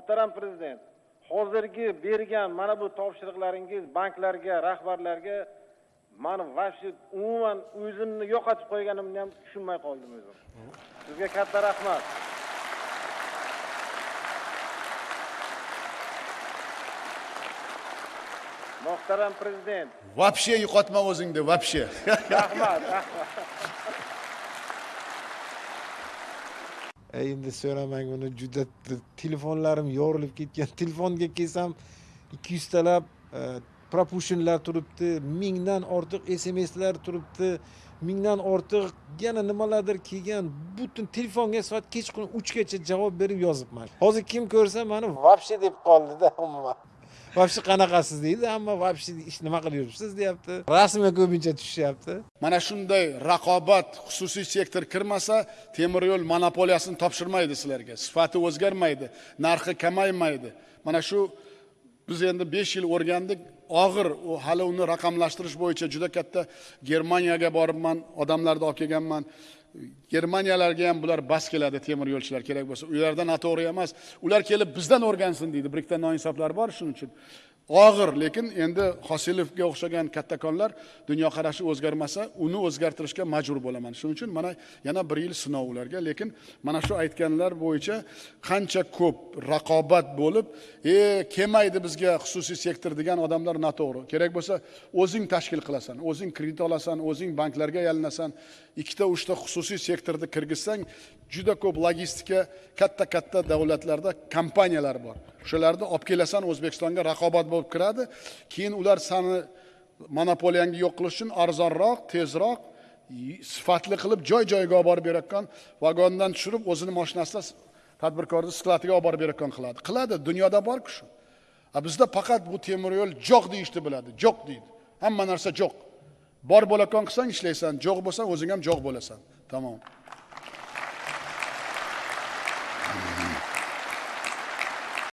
muhtaram prezident hozirgi bergan mana bu topshiriqlaringiz banklarga rahbarlarga mani вообще umuman o'zimni yo'qotib qo'yganimni ham tushunmay qoldim o'zim. Sizga katta rahmat. Muhtaram prezident. Вообще yo'qotma o'zingni вообще rahmat rahmat Ey, endi so'ramang uni juda telefonlarim yorilib ketgan. Telefonga kelsam ikki yuztalab пропущенlar e, turibdi mingdan ortiq smslar turibdi mingdan ortiq yana nimalardir kelgan. Butun telefonga soat kechqurun uchgacha javob berib yozibman. Hozir kim ko'rsa mani вообще deb qoldida umuman. Вообще qanaqasiz deydi hamma вообще ish nima qilib yuribsiz deyapti. Rasmga ko'pincha tushishyapti. Mana shunday raqobat xususiy sektor kirmasa temir yo'l monopoliyasini topshirmaydi sizlarga. Sifati o'zgarmaydi narxi kamaymaydi. Mana shu biz endi besh yil o'rgandik. Og'ir u hali uni raqamlashtirish bo'yicha juda katta germaniyaga boribman odamlarni olib kelganman. Germaniyalarga ham bular bas keladi temir yo'lchilar kerak bo'lsa. Ularda noto'g'ri emas. Ular kelib bizdan o'rgansin deydi. Bir ikkita noinsoфlar bor shuning uchun. Og'ir lekin endi hosilovga o'xshagan kattakonlar dunyoqarashi o'zgarmasa uni o'zgartirishga majbur bo'laman. Shuning uchun mana yana bir yil sinov ularga. Lekin mana shu aytganlar bo'yicha qancha ko'p raqobat bo'lib e kelmaydi bizga xususiy sektor degan odamlar noto'g'ri. Kerak bo'lsa o'zing tashkil qilasan o'zing kredit olasan o'zing banklarga yalinasan ikkita uchta xususiy sektorni kirgizsang juda ko'p logistika katta katta davlatlarda kompaniyalar bor. O'shalarni olib kelasan o'zbekistonga raqobat bo'lib kiradi. Keyin ular sani monopoliyangni yo'q qilish uchun arzonroq tezroq sifatli qilib joy joyiga olib borib berayotgan vagondan tushirib o'zini mashinasida tadbirkorni skladiga olib borib berayotgan qiladi. Qiladi dunyoda borku shu. A bizda faqat bu temir yo'l jo'q deyishni biladi jo'q deydi. Hamma narsa jo'q. Bor bo'layotgan qilsang ishlaysan jo'q bo'lsa o'zing ham jo'q bo'lasan. Tamom.